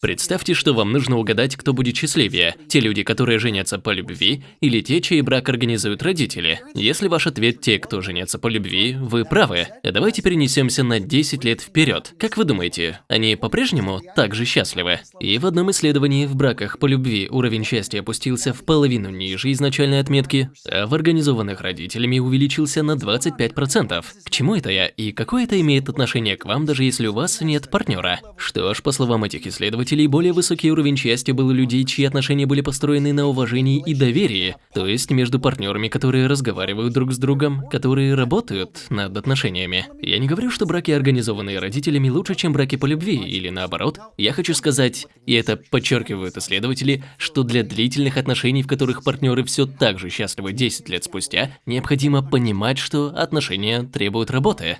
Представьте, что вам нужно угадать, кто будет счастливее. Те люди, которые женятся по любви, или те, чей брак организуют родители. Если ваш ответ те, кто женятся по любви, вы правы. А давайте перенесемся на 10 лет вперед. Как вы думаете, они по-прежнему так же счастливы? И в одном исследовании в браках по любви уровень счастья опустился в половину ниже изначальной отметки, а в организованных родителями увеличился на 25%. К чему это я и какое это имеет отношение к вам, даже если у вас нет партнера? Что ж, по словам этих исследователей, пользователей более высокий уровень счастья был у людей, чьи отношения были построены на уважении и доверии, то есть между партнерами, которые разговаривают друг с другом, которые работают над отношениями. Я не говорю, что браки, организованные родителями, лучше, чем браки по любви, или наоборот. Я хочу сказать, и это подчеркивают исследователи, что для длительных отношений, в которых партнеры все так же счастливы 10 лет спустя, необходимо понимать, что отношения требуют работы.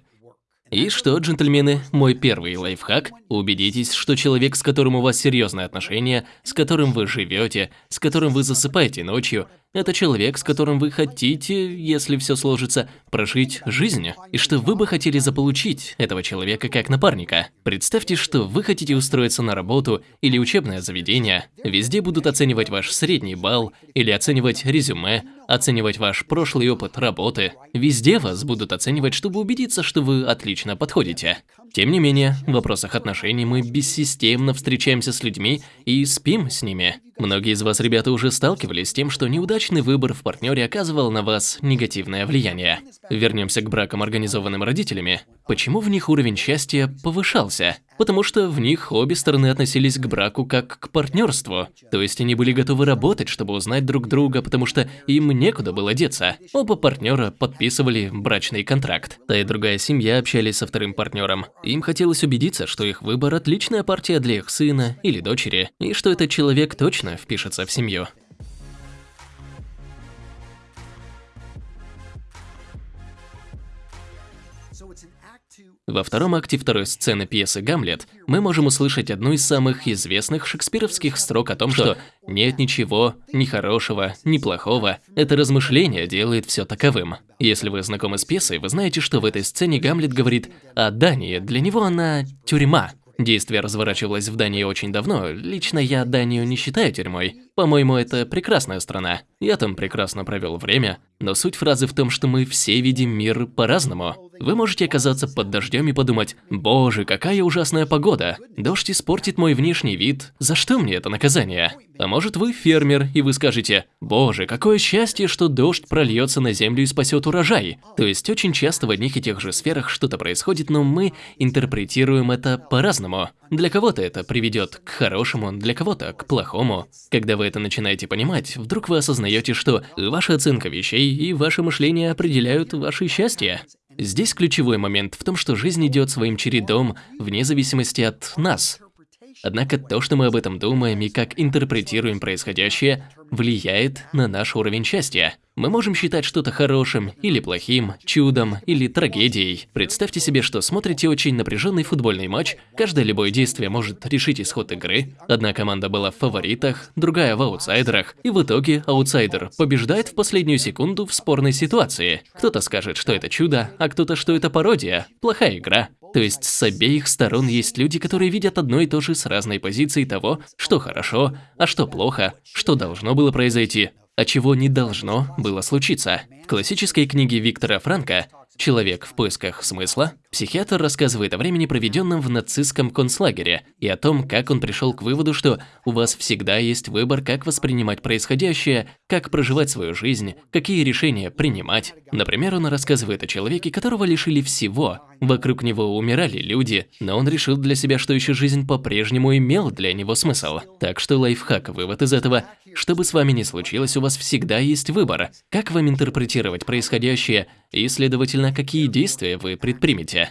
И что, джентльмены, мой первый лайфхак – убедитесь, что человек, с которым у вас серьезные отношения, с которым вы живете, с которым вы засыпаете ночью, это человек, с которым вы хотите, если все сложится, прожить жизнь, и что вы бы хотели заполучить этого человека как напарника. Представьте, что вы хотите устроиться на работу или учебное заведение. Везде будут оценивать ваш средний балл или оценивать резюме, оценивать ваш прошлый опыт работы. Везде вас будут оценивать, чтобы убедиться, что вы отлично подходите. Тем не менее, в вопросах отношений мы бессистемно встречаемся с людьми и спим с ними. Многие из вас, ребята, уже сталкивались с тем, что неудачный выбор в партнере оказывал на вас негативное влияние. Вернемся к бракам, организованным родителями. Почему в них уровень счастья повышался? Потому что в них обе стороны относились к браку как к партнерству. То есть они были готовы работать, чтобы узнать друг друга, потому что им некуда было деться. Оба партнера подписывали брачный контракт. Та и другая семья общались со вторым партнером. Им хотелось убедиться, что их выбор – отличная партия для их сына или дочери, и что этот человек точно впишется в семью. Во втором акте второй сцены пьесы «Гамлет» мы можем услышать одну из самых известных шекспировских строк о том, что «нет ничего, ни хорошего, ни плохого, это размышление делает все таковым». Если вы знакомы с пьесой, вы знаете, что в этой сцене Гамлет говорит о Дании, для него она тюрьма. Действие разворачивалось в Дании очень давно. Лично я Данию не считаю тюрьмой. По-моему, это прекрасная страна. Я там прекрасно провел время. Но суть фразы в том, что мы все видим мир по-разному. Вы можете оказаться под дождем и подумать, боже, какая ужасная погода. Дождь испортит мой внешний вид. За что мне это наказание? А может вы фермер, и вы скажете, боже, какое счастье, что дождь прольется на землю и спасет урожай. То есть очень часто в одних и тех же сферах что-то происходит, но мы интерпретируем это по-разному. Для кого-то это приведет к хорошему, для кого-то к плохому. Когда вы это начинаете понимать, вдруг вы осознаете, что ваша оценка вещей и ваше мышление определяют ваше счастье. Здесь ключевой момент в том, что жизнь идет своим чередом вне зависимости от нас. Однако то, что мы об этом думаем и как интерпретируем происходящее, влияет на наш уровень счастья. Мы можем считать что-то хорошим или плохим, чудом или трагедией. Представьте себе, что смотрите очень напряженный футбольный матч, каждое любое действие может решить исход игры. Одна команда была в фаворитах, другая в аутсайдерах, и в итоге аутсайдер побеждает в последнюю секунду в спорной ситуации. Кто-то скажет, что это чудо, а кто-то, что это пародия, плохая игра. То есть с обеих сторон есть люди, которые видят одно и то же с разной позиции того, что хорошо, а что плохо, что должно было произойти, а чего не должно было случиться. В классической книге Виктора Франка «Человек в поисках смысла» психиатр рассказывает о времени, проведенном в нацистском концлагере, и о том, как он пришел к выводу, что у вас всегда есть выбор, как воспринимать происходящее, как проживать свою жизнь, какие решения принимать. Например, он рассказывает о человеке, которого лишили всего. Вокруг него умирали люди, но он решил для себя, что еще жизнь по-прежнему имела для него смысл. Так что лайфхак, вывод из этого – что бы с вами ни случилось, у вас всегда есть выбор, как вам интерпретировать происходящее и, следовательно, какие действия вы предпримете.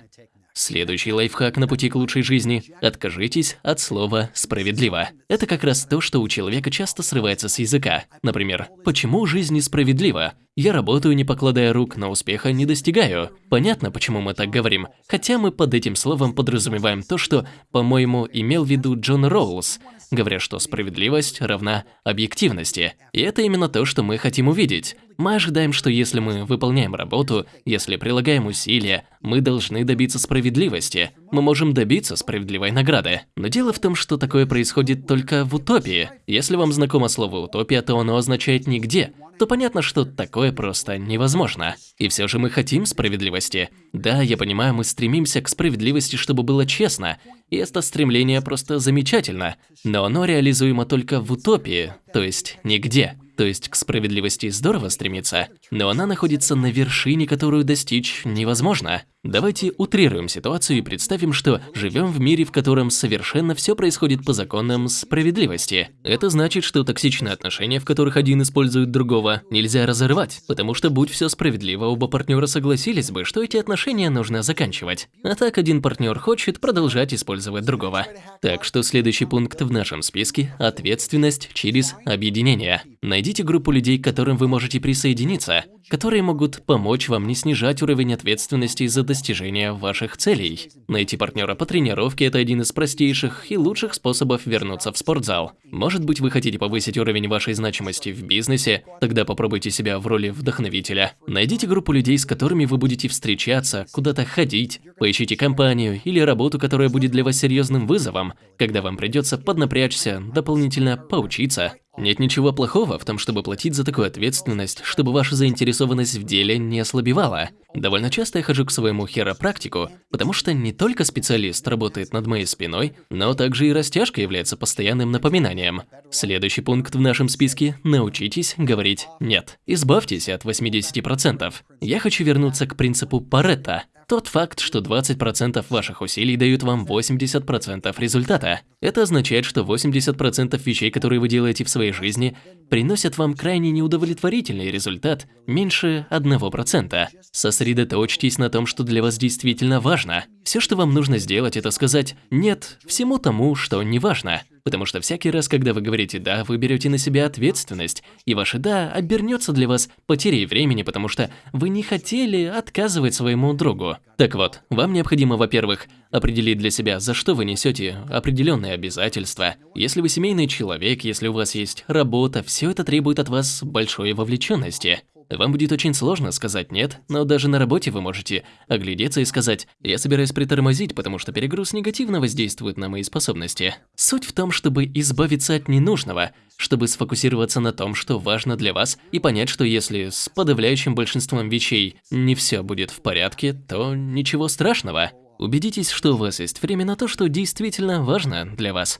Следующий лайфхак на пути к лучшей жизни – откажитесь от слова «справедливо». Это как раз то, что у человека часто срывается с языка. Например, «почему жизнь несправедлива?» Я работаю, не покладая рук, но успеха не достигаю. Понятно, почему мы так говорим. Хотя мы под этим словом подразумеваем то, что, по-моему, имел в виду Джон Роуз, говоря, что справедливость равна объективности. И это именно то, что мы хотим увидеть. Мы ожидаем, что если мы выполняем работу, если прилагаем усилия, мы должны добиться справедливости. Мы можем добиться справедливой награды. Но дело в том, что такое происходит только в утопии. Если вам знакомо слово «утопия», то оно означает «нигде», то понятно, что такое просто невозможно. И все же мы хотим справедливости. Да, я понимаю, мы стремимся к справедливости, чтобы было честно, и это стремление просто замечательно, но оно реализуемо только в утопии, то есть нигде. То есть к справедливости здорово стремиться, но она находится на вершине, которую достичь невозможно. Давайте утрируем ситуацию и представим, что живем в мире, в котором совершенно все происходит по законам справедливости. Это значит, что токсичные отношения, в которых один использует другого, нельзя разорвать, потому что будь все справедливо, оба партнера согласились бы, что эти отношения нужно заканчивать. А так один партнер хочет продолжать использовать другого. Так что следующий пункт в нашем списке – ответственность через объединение. Найдите группу людей, к которым вы можете присоединиться, которые могут помочь вам не снижать уровень ответственности за достижение ваших целей. Найти партнера по тренировке – это один из простейших и лучших способов вернуться в спортзал. Может быть, вы хотите повысить уровень вашей значимости в бизнесе, тогда попробуйте себя в роли вдохновителя. Найдите группу людей, с которыми вы будете встречаться, куда-то ходить, поищите компанию или работу, которая будет для вас серьезным вызовом, когда вам придется поднапрячься, дополнительно поучиться. Нет ничего плохого в том, чтобы платить за такую ответственность, чтобы ваша заинтересованность в деле не ослабевала. Довольно часто я хожу к своему хиропрактику, потому что не только специалист работает над моей спиной, но также и растяжка является постоянным напоминанием. Следующий пункт в нашем списке – научитесь говорить «нет». Избавьтесь от 80%. Я хочу вернуться к принципу Паретта – тот факт, что 20% ваших усилий дают вам 80% результата. Это означает, что 80% вещей, которые вы делаете в своей жизни, приносят вам крайне неудовлетворительный результат, меньше 1%. Сосредоточьтесь на том, что для вас действительно важно. Все, что вам нужно сделать, это сказать «нет» всему тому, что не важно. Потому что всякий раз, когда вы говорите «да», вы берете на себя ответственность, и ваше «да» обернется для вас потерей времени, потому что вы не хотели отказывать своему другу. Так вот, вам необходимо, во-первых, определить для себя, за что вы несете определенные обязательства. Если вы семейный человек, если у вас есть работа, все это требует от вас большой вовлеченности. Вам будет очень сложно сказать «нет», но даже на работе вы можете оглядеться и сказать «я собираюсь притормозить, потому что перегруз негативно воздействует на мои способности». Суть в том, чтобы избавиться от ненужного, чтобы сфокусироваться на том, что важно для вас, и понять, что если с подавляющим большинством вещей не все будет в порядке, то ничего страшного. Убедитесь, что у вас есть время на то, что действительно важно для вас.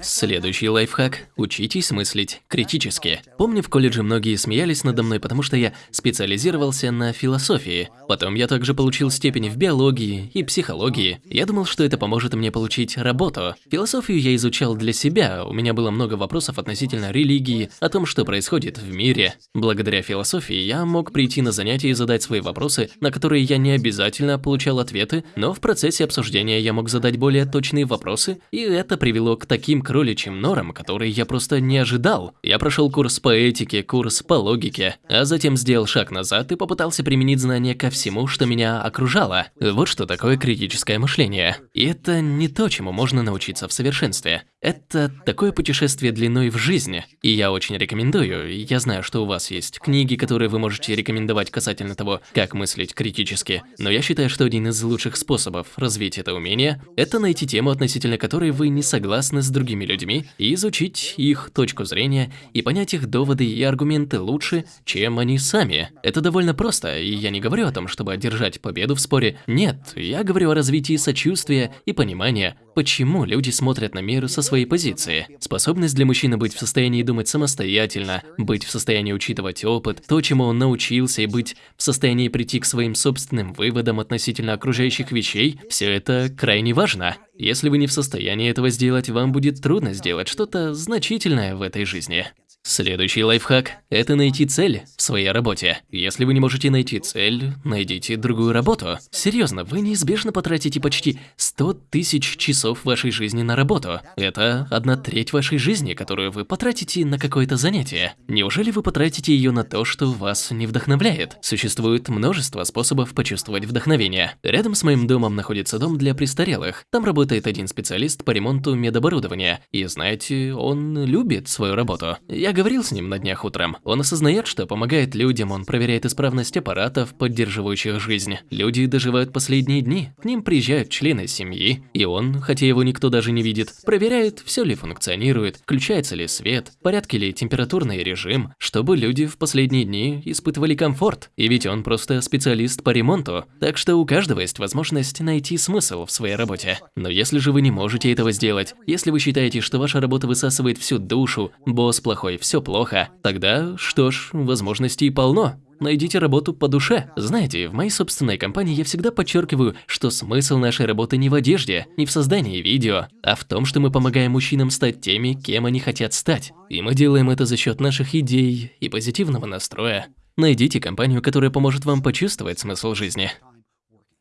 Следующий лайфхак – учитесь мыслить критически. Помню, в колледже многие смеялись надо мной, потому что я специализировался на философии. Потом я также получил степень в биологии и психологии. Я думал, что это поможет мне получить работу. Философию я изучал для себя, у меня было много вопросов относительно религии, о том, что происходит в мире. Благодаря философии я мог прийти на занятия и задать свои вопросы, на которые я не обязательно получал ответы, но в процессе обсуждения я мог задать более точные вопросы, и это привело к таким кроличьим норам, которые я просто не ожидал. Я прошел курс по этике, курс по логике, а затем сделал шаг назад и попытался применить знания ко всему, что меня окружало. Вот что такое критическое мышление. И это не то, чему можно научиться в совершенстве. Это такое путешествие длиной в жизни. И я очень рекомендую, я знаю, что у вас есть книги, которые вы можете рекомендовать касательно того, как мыслить критически, но я считаю, что один из лучших способов развить это умение – это найти тему, относительно которой вы не согласны с другими людьми и изучить их точку зрения и понять их доводы и аргументы лучше, чем они сами. Это довольно просто, и я не говорю о том, чтобы одержать победу в споре. Нет, я говорю о развитии сочувствия и понимания, почему люди смотрят на мир со своей позиции. Способность для мужчины быть в состоянии думать самостоятельно, быть в состоянии учитывать опыт, то, чему он научился, и быть в состоянии прийти к своим собственным выводам относительно окружающих вещей, все это крайне важно. Если вы не в состоянии этого сделать, вам будет трудно сделать что-то значительное в этой жизни. Следующий лайфхак – это найти цель в своей работе. Если вы не можете найти цель, найдите другую работу. Серьезно, вы неизбежно потратите почти 100 тысяч часов вашей жизни на работу. Это одна треть вашей жизни, которую вы потратите на какое-то занятие. Неужели вы потратите ее на то, что вас не вдохновляет? Существует множество способов почувствовать вдохновение. Рядом с моим домом находится дом для престарелых. Там работает один специалист по ремонту медоборудования. И знаете, он любит свою работу. Я говорил с ним на днях утром. Он осознает, что помогает людям, он проверяет исправность аппаратов, поддерживающих жизнь. Люди доживают последние дни, к ним приезжают члены семьи, и он, хотя его никто даже не видит, проверяет, все ли функционирует, включается ли свет, порядке ли температурный режим, чтобы люди в последние дни испытывали комфорт. И ведь он просто специалист по ремонту, так что у каждого есть возможность найти смысл в своей работе. Но если же вы не можете этого сделать, если вы считаете, что ваша работа высасывает всю душу, босс плохой, все плохо, тогда, что ж, возможностей полно. Найдите работу по душе. Знаете, в моей собственной компании я всегда подчеркиваю, что смысл нашей работы не в одежде, не в создании видео, а в том, что мы помогаем мужчинам стать теми, кем они хотят стать. И мы делаем это за счет наших идей и позитивного настроя. Найдите компанию, которая поможет вам почувствовать смысл жизни.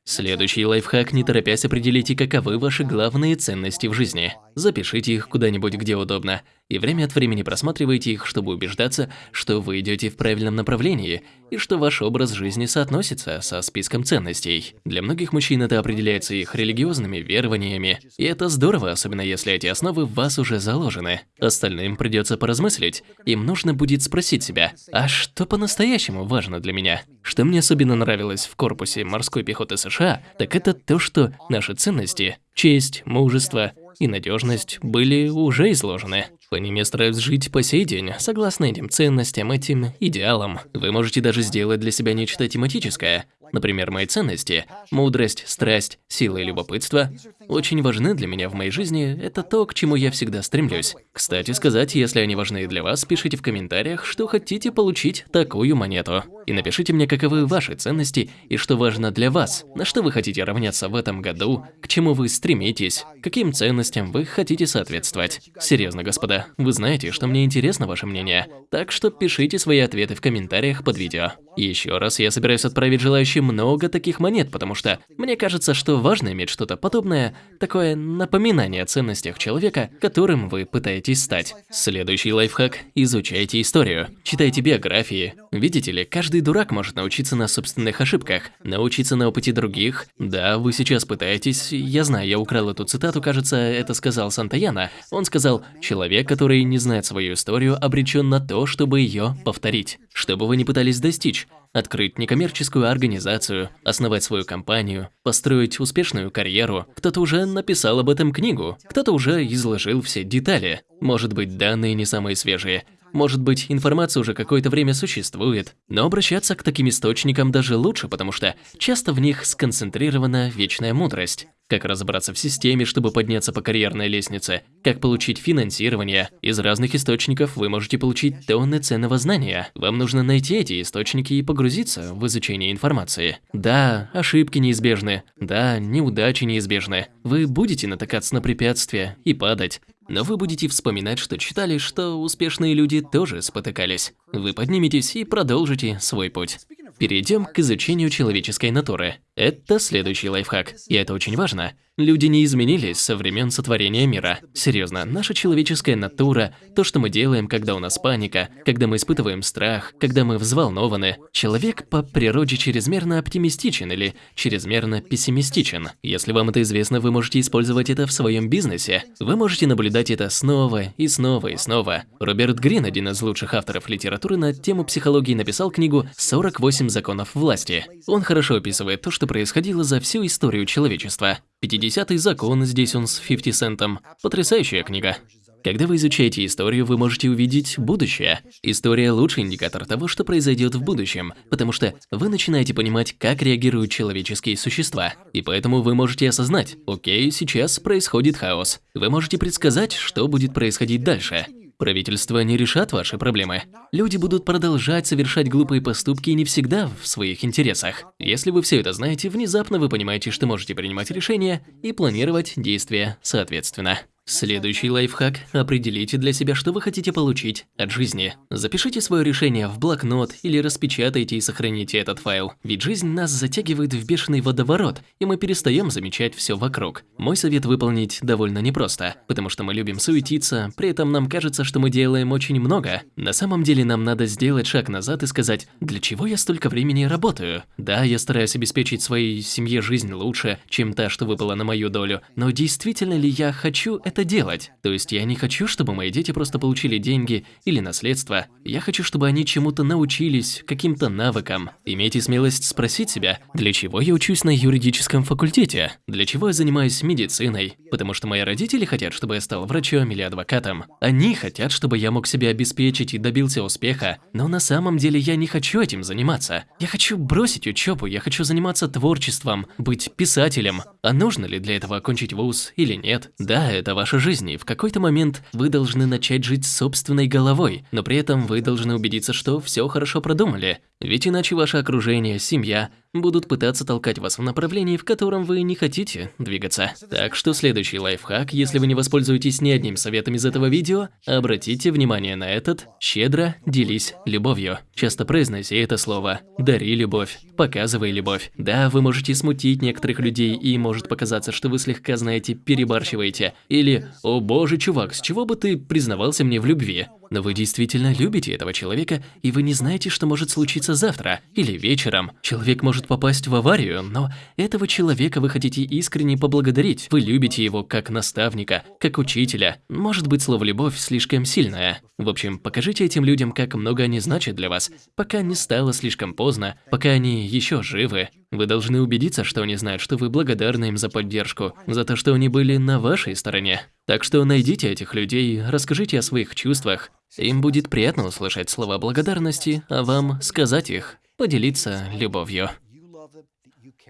Следующий лайфхак – не торопясь определите, каковы ваши главные ценности в жизни. Запишите их куда-нибудь, где удобно, и время от времени просматривайте их, чтобы убеждаться, что вы идете в правильном направлении и что ваш образ жизни соотносится со списком ценностей. Для многих мужчин это определяется их религиозными верованиями, и это здорово, особенно если эти основы в вас уже заложены. Остальным придется поразмыслить, им нужно будет спросить себя, а что по-настоящему важно для меня? Что мне особенно нравилось в корпусе морской пехоты США, так это то, что наши ценности – честь, мужество и надежность были уже изложены. По ним я стараюсь жить по сей день, согласно этим ценностям, этим идеалам. Вы можете даже сделать для себя нечто тематическое. Например, мои ценности – мудрость, страсть, сила и любопытство – очень важны для меня в моей жизни, это то, к чему я всегда стремлюсь. Кстати сказать, если они важны для вас, пишите в комментариях, что хотите получить такую монету. И напишите мне, каковы ваши ценности и что важно для вас, на что вы хотите равняться в этом году, к чему вы стремитесь, каким ценностям вы хотите соответствовать. Серьезно, господа, вы знаете, что мне интересно ваше мнение, так что пишите свои ответы в комментариях под видео. И еще раз я собираюсь отправить желающим много таких монет, потому что мне кажется, что важно иметь что-то подобное, такое напоминание о ценностях человека, которым вы пытаетесь стать. Следующий лайфхак – изучайте историю. Читайте биографии. Видите ли, каждый дурак может научиться на собственных ошибках, научиться на опыте других. Да, вы сейчас пытаетесь, я знаю, я украл эту цитату, кажется, это сказал Сантаяна. Он сказал, человек, который не знает свою историю, обречен на то, чтобы ее повторить. Что бы вы ни пытались достичь, открыть некоммерческую организацию, основать свою компанию, построить успешную карьеру. Кто-то уже написал об этом книгу, кто-то уже изложил все детали. Может быть, данные не самые свежие, может быть, информация уже какое-то время существует, но обращаться к таким источникам даже лучше, потому что часто в них сконцентрирована вечная мудрость. Как разобраться в системе, чтобы подняться по карьерной лестнице, как получить финансирование. Из разных источников вы можете получить тонны ценного знания. Вам нужно найти эти источники и погрузиться в изучение информации. Да, ошибки неизбежны. Да, неудачи неизбежны. Вы будете натыкаться на препятствия и падать. Но вы будете вспоминать, что читали, что успешные люди тоже спотыкались. Вы подниметесь и продолжите свой путь. Перейдем к изучению человеческой натуры. Это следующий лайфхак, и это очень важно. Люди не изменились со времен сотворения мира. Серьезно, наша человеческая натура, то, что мы делаем, когда у нас паника, когда мы испытываем страх, когда мы взволнованы. Человек по природе чрезмерно оптимистичен или чрезмерно пессимистичен. Если вам это известно, вы можете использовать это в своем бизнесе. Вы можете наблюдать это снова и снова и снова. Роберт Грин, один из лучших авторов литературы на тему психологии, написал книгу «48 законов власти». Он хорошо описывает то, что происходило за всю историю человечества. 50-й закон, здесь он с 50 центом. Потрясающая книга. Когда вы изучаете историю, вы можете увидеть будущее. История – лучший индикатор того, что произойдет в будущем, потому что вы начинаете понимать, как реагируют человеческие существа. И поэтому вы можете осознать, окей, сейчас происходит хаос. Вы можете предсказать, что будет происходить дальше. Правительства не решат ваши проблемы. Люди будут продолжать совершать глупые поступки не всегда в своих интересах. Если вы все это знаете, внезапно вы понимаете, что можете принимать решения и планировать действия соответственно. Следующий лайфхак – определите для себя, что вы хотите получить от жизни. Запишите свое решение в блокнот или распечатайте и сохраните этот файл. Ведь жизнь нас затягивает в бешеный водоворот, и мы перестаем замечать все вокруг. Мой совет выполнить довольно непросто, потому что мы любим суетиться, при этом нам кажется, что мы делаем очень много. На самом деле нам надо сделать шаг назад и сказать, для чего я столько времени работаю? Да, я стараюсь обеспечить своей семье жизнь лучше, чем та, что выпала на мою долю, но действительно ли я хочу это это делать. То есть я не хочу, чтобы мои дети просто получили деньги или наследство. Я хочу, чтобы они чему-то научились, каким-то навыкам. Имейте смелость спросить себя, для чего я учусь на юридическом факультете? Для чего я занимаюсь медициной? Потому что мои родители хотят, чтобы я стал врачом или адвокатом. Они хотят, чтобы я мог себя обеспечить и добился успеха. Но на самом деле я не хочу этим заниматься. Я хочу бросить учебу, я хочу заниматься творчеством, быть писателем. А нужно ли для этого окончить вуз или нет? Да, это ваша жизнь, и в какой-то момент вы должны начать жить собственной головой, но при этом вы должны убедиться, что все хорошо продумали. Ведь иначе ваше окружение, семья будут пытаться толкать вас в направлении, в котором вы не хотите двигаться. Так что следующий лайфхак, если вы не воспользуетесь ни одним советом из этого видео, обратите внимание на этот «щедро делись любовью». Часто произноси это слово «дари любовь», «показывай любовь». Да, вы можете смутить некоторых людей и может показаться, что вы слегка, знаете, перебарщиваете. Или «О боже, чувак, с чего бы ты признавался мне в любви?» Но вы действительно любите этого человека, и вы не знаете, что может случиться завтра или вечером. Человек может попасть в аварию, но этого человека вы хотите искренне поблагодарить. Вы любите его как наставника, как учителя. Может быть, слово «любовь» слишком сильное. В общем, покажите этим людям, как много они значат для вас, пока не стало слишком поздно, пока они еще живы. Вы должны убедиться, что они знают, что вы благодарны им за поддержку, за то, что они были на вашей стороне. Так что найдите этих людей, расскажите о своих чувствах, им будет приятно услышать слова благодарности, а вам сказать их, поделиться любовью.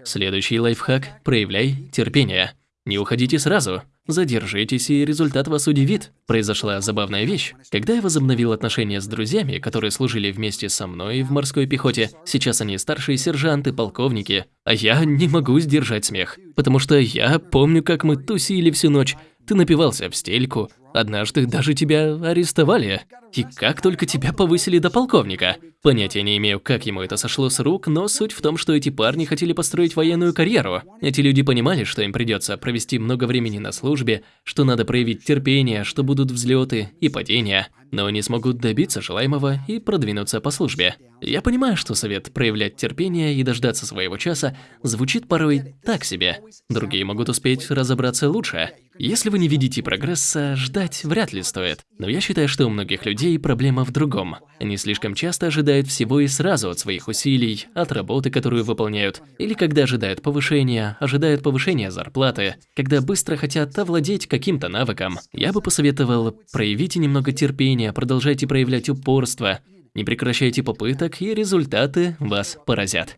Следующий лайфхак – проявляй терпение. Не уходите сразу, задержитесь, и результат вас удивит. Произошла забавная вещь. Когда я возобновил отношения с друзьями, которые служили вместе со мной в морской пехоте, сейчас они старшие сержанты, полковники, а я не могу сдержать смех. Потому что я помню, как мы тусили всю ночь, ты напивался в стельку, однажды даже тебя арестовали. И как только тебя повысили до полковника. Понятия не имею, как ему это сошло с рук, но суть в том, что эти парни хотели построить военную карьеру. Эти люди понимали, что им придется провести много времени на службе, что надо проявить терпение, что будут взлеты и падения, но они смогут добиться желаемого и продвинуться по службе. Я понимаю, что совет проявлять терпение и дождаться своего часа звучит порой так себе. Другие могут успеть разобраться лучше. Если вы не видите прогресса, ждать вряд ли стоит. Но я считаю, что у многих людей проблема в другом. Они слишком часто ожидают всего и сразу от своих усилий, от работы, которую выполняют, или когда ожидают повышения, ожидают повышения зарплаты, когда быстро хотят овладеть каким-то навыком. Я бы посоветовал проявите немного терпения, продолжайте проявлять упорство, не прекращайте попыток, и результаты вас поразят.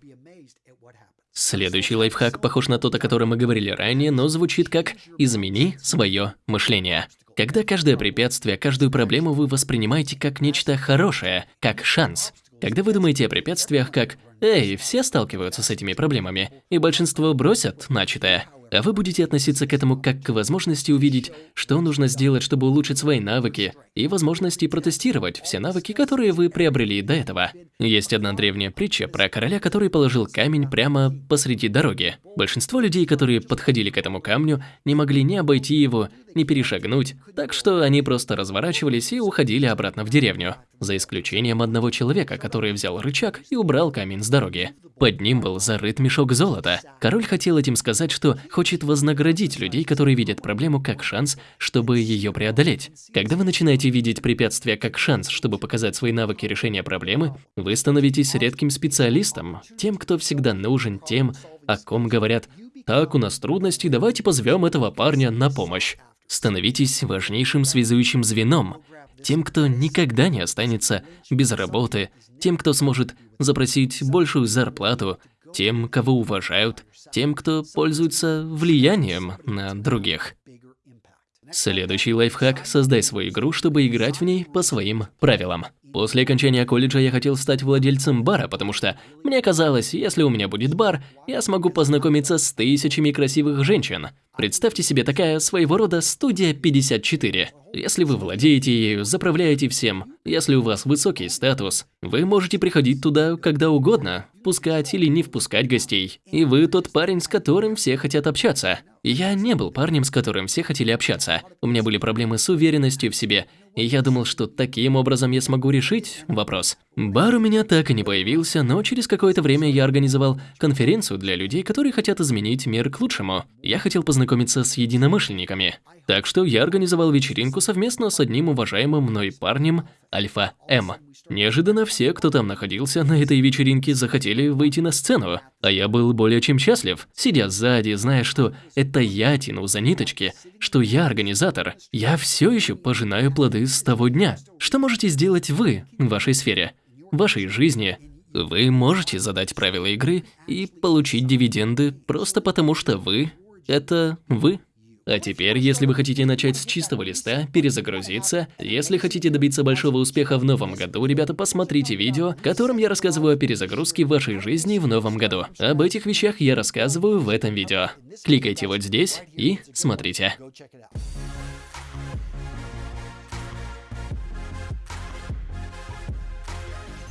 Следующий лайфхак похож на тот, о котором мы говорили ранее, но звучит как «измени свое мышление». Когда каждое препятствие, каждую проблему вы воспринимаете как нечто хорошее, как шанс. Когда вы думаете о препятствиях как «Эй, все сталкиваются с этими проблемами, и большинство бросят начатое», а вы будете относиться к этому как к возможности увидеть, что нужно сделать, чтобы улучшить свои навыки, и возможности протестировать все навыки, которые вы приобрели до этого. Есть одна древняя притча про короля, который положил камень прямо посреди дороги. Большинство людей, которые подходили к этому камню, не могли ни обойти его, ни перешагнуть, так что они просто разворачивались и уходили обратно в деревню. За исключением одного человека, который взял рычаг и убрал камень с дороги. Под ним был зарыт мешок золота. Король хотел этим сказать, что хочет вознаградить людей, которые видят проблему как шанс, чтобы ее преодолеть. Когда вы начинаете видеть препятствия как шанс, чтобы показать свои навыки решения проблемы, вы становитесь редким специалистом, тем, кто всегда нужен, тем, о ком говорят «Так, у нас трудности, давайте позовем этого парня на помощь». Становитесь важнейшим связующим звеном, тем, кто никогда не останется без работы, тем, кто сможет запросить большую зарплату, тем, кого уважают, тем, кто пользуется влиянием на других. Следующий лайфхак – создай свою игру, чтобы играть в ней по своим правилам. После окончания колледжа я хотел стать владельцем бара, потому что мне казалось, если у меня будет бар, я смогу познакомиться с тысячами красивых женщин. Представьте себе такая своего рода студия 54. Если вы владеете ею, заправляете всем, если у вас высокий статус, вы можете приходить туда когда угодно, впускать или не впускать гостей. И вы тот парень, с которым все хотят общаться. Я не был парнем, с которым все хотели общаться. У меня были проблемы с уверенностью в себе. И я думал, что таким образом я смогу решить вопрос. Бар у меня так и не появился, но через какое-то время я организовал конференцию для людей, которые хотят изменить мир к лучшему. Я хотел познакомиться с единомышленниками. Так что я организовал вечеринку совместно с одним уважаемым мной парнем Альфа М. Неожиданно все, кто там находился на этой вечеринке, захотели выйти на сцену. А я был более чем счастлив, сидя сзади, зная, что это я тяну за ниточки, что я организатор. Я все еще пожинаю плоды с того дня. Что можете сделать вы в вашей сфере, в вашей жизни? Вы можете задать правила игры и получить дивиденды просто потому, что вы – это вы. А теперь, если вы хотите начать с чистого листа, перезагрузиться, если хотите добиться большого успеха в новом году, ребята, посмотрите видео, в котором я рассказываю о перезагрузке вашей жизни в новом году. Об этих вещах я рассказываю в этом видео. Кликайте вот здесь и смотрите.